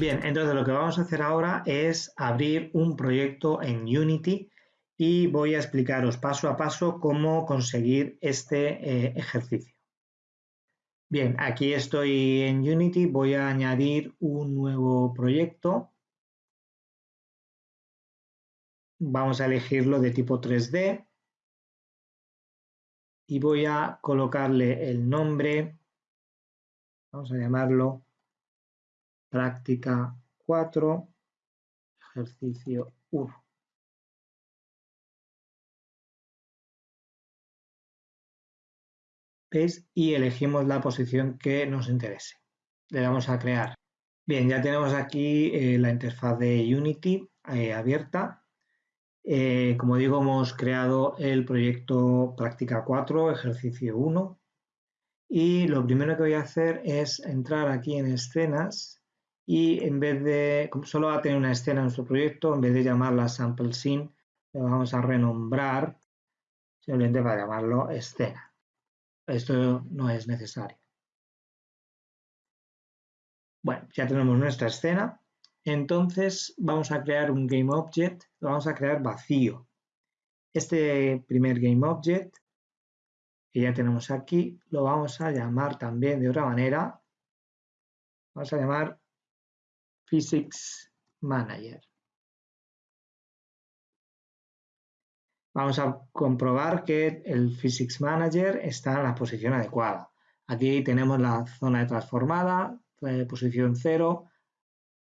Bien, entonces lo que vamos a hacer ahora es abrir un proyecto en Unity y voy a explicaros paso a paso cómo conseguir este eh, ejercicio. Bien, aquí estoy en Unity, voy a añadir un nuevo proyecto. Vamos a elegirlo de tipo 3D y voy a colocarle el nombre, vamos a llamarlo práctica 4, ejercicio 1. ¿Veis? Y elegimos la posición que nos interese. Le damos a crear. Bien, ya tenemos aquí eh, la interfaz de Unity eh, abierta. Eh, como digo, hemos creado el proyecto práctica 4, ejercicio 1. Y lo primero que voy a hacer es entrar aquí en escenas y en vez de, como solo va a tener una escena en nuestro proyecto, en vez de llamarla sample scene, le vamos a renombrar simplemente para llamarlo escena. Esto no es necesario. Bueno, ya tenemos nuestra escena. Entonces vamos a crear un GameObject, lo vamos a crear vacío. Este primer GameObject que ya tenemos aquí, lo vamos a llamar también de otra manera. Vamos a llamar Physics Manager. Vamos a comprobar que el Physics Manager está en la posición adecuada. Aquí tenemos la zona de transformada, eh, posición 0,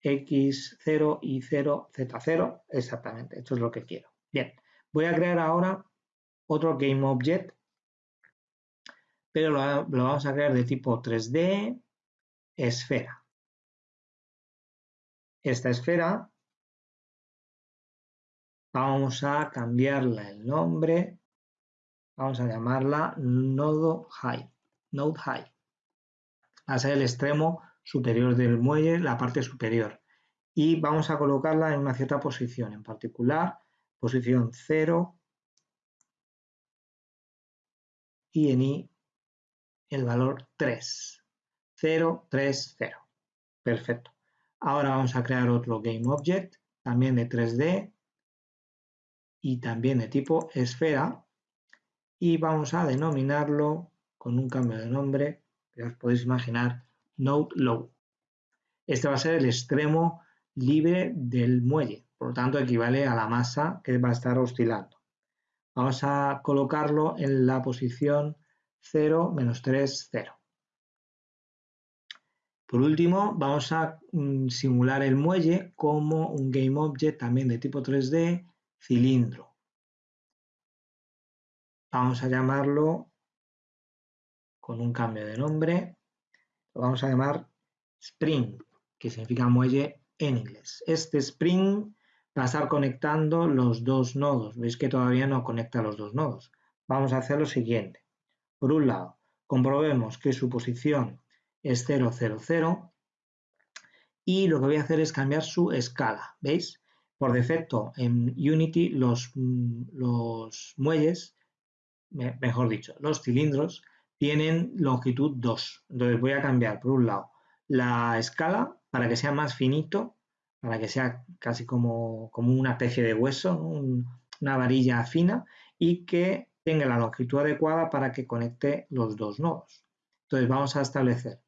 X0, Y0, Z0, exactamente, esto es lo que quiero. Bien, voy a crear ahora otro GameObject, pero lo vamos a crear de tipo 3D, esfera esta esfera vamos a cambiarle el nombre, vamos a llamarla nodo high, node high. Va a ser el extremo superior del muelle, la parte superior. Y vamos a colocarla en una cierta posición, en particular posición 0 y en I el valor 3. 0, 3, 0. Perfecto. Ahora vamos a crear otro GameObject, también de 3D y también de tipo esfera y vamos a denominarlo con un cambio de nombre que os podéis imaginar Node Low. Este va a ser el extremo libre del muelle, por lo tanto equivale a la masa que va a estar oscilando. Vamos a colocarlo en la posición 0, menos 3, 0. Por último, vamos a mm, simular el muelle como un GameObject también de tipo 3D, cilindro. Vamos a llamarlo con un cambio de nombre. Lo vamos a llamar Spring, que significa muelle en inglés. Este Spring va a estar conectando los dos nodos. Veis que todavía no conecta los dos nodos. Vamos a hacer lo siguiente. Por un lado, comprobemos que su posición es 0, 0, 0. Y lo que voy a hacer es cambiar su escala, ¿veis? Por defecto, en Unity los, mm, los muelles, mejor dicho, los cilindros, tienen longitud 2. Entonces voy a cambiar, por un lado, la escala para que sea más finito, para que sea casi como, como una especie de hueso, una varilla fina, y que tenga la longitud adecuada para que conecte los dos nodos. Entonces vamos a establecer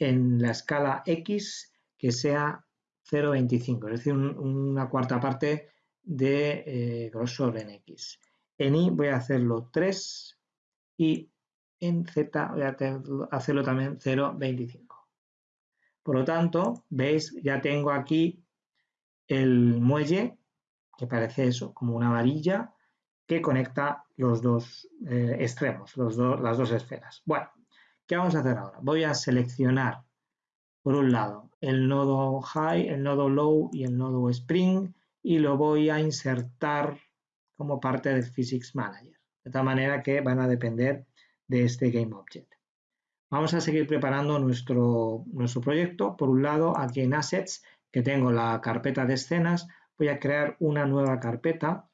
en la escala X que sea 0,25, es decir, una cuarta parte de eh, grosor en X. En Y voy a hacerlo 3 y en Z voy a hacerlo también 0,25. Por lo tanto, veis, ya tengo aquí el muelle, que parece eso, como una varilla, que conecta los dos eh, extremos, los las dos esferas. Bueno, ¿Qué vamos a hacer ahora? Voy a seleccionar, por un lado, el nodo high, el nodo low y el nodo spring y lo voy a insertar como parte del Physics Manager, de tal manera que van a depender de este GameObject. Vamos a seguir preparando nuestro, nuestro proyecto. Por un lado, aquí en Assets, que tengo la carpeta de escenas, voy a crear una nueva carpeta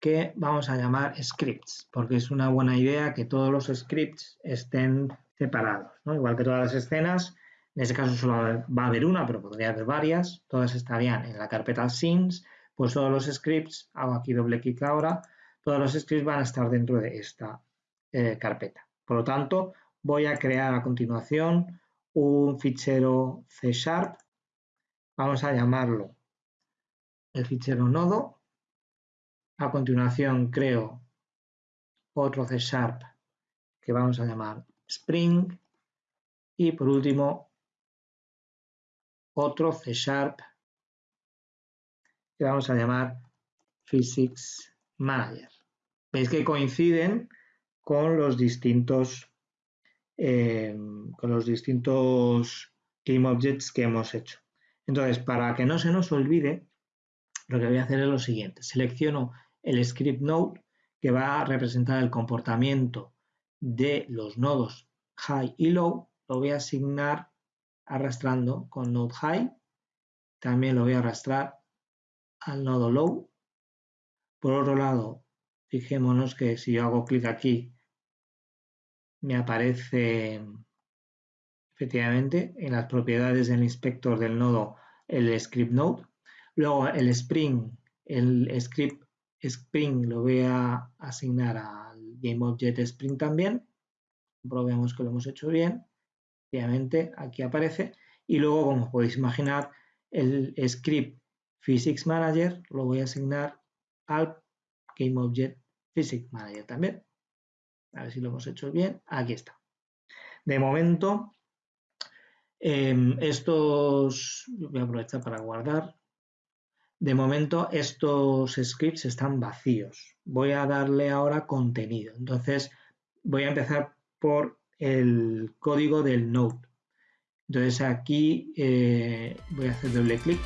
que vamos a llamar scripts, porque es una buena idea que todos los scripts estén separados. Igual que todas las escenas, En este caso solo va a haber una, pero podría haber varias. Todas estarían en la carpeta scenes. Pues todos los scripts, hago aquí doble clic ahora, todos los scripts van a estar dentro de esta eh, carpeta. Por lo tanto, voy a crear a continuación un fichero C Sharp. Vamos a llamarlo el fichero nodo. A continuación creo otro C Sharp que vamos a llamar Spring. Y por último, otro C Sharp que vamos a llamar Physics Manager. Veis que coinciden con los distintos eh, con los distintos Objects que hemos hecho. Entonces, para que no se nos olvide, lo que voy a hacer es lo siguiente. Selecciono el script node que va a representar el comportamiento de los nodos high y low. Lo voy a asignar arrastrando con node high. También lo voy a arrastrar al nodo low. Por otro lado, fijémonos que si yo hago clic aquí me aparece efectivamente en las propiedades del inspector del nodo el script node. Luego el Spring, el script Spring lo voy a asignar al GameObject Spring también. Probemos que lo hemos hecho bien. Efectivamente, aquí aparece. Y luego, como podéis imaginar, el script Physics Manager lo voy a asignar al GameObject Physics Manager también. A ver si lo hemos hecho bien. Aquí está. De momento, em, estos, voy a aprovechar para guardar. De momento, estos scripts están vacíos. Voy a darle ahora contenido. Entonces, voy a empezar por el código del node. Entonces aquí eh, voy a hacer doble clic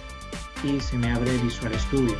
y se me abre Visual Studio.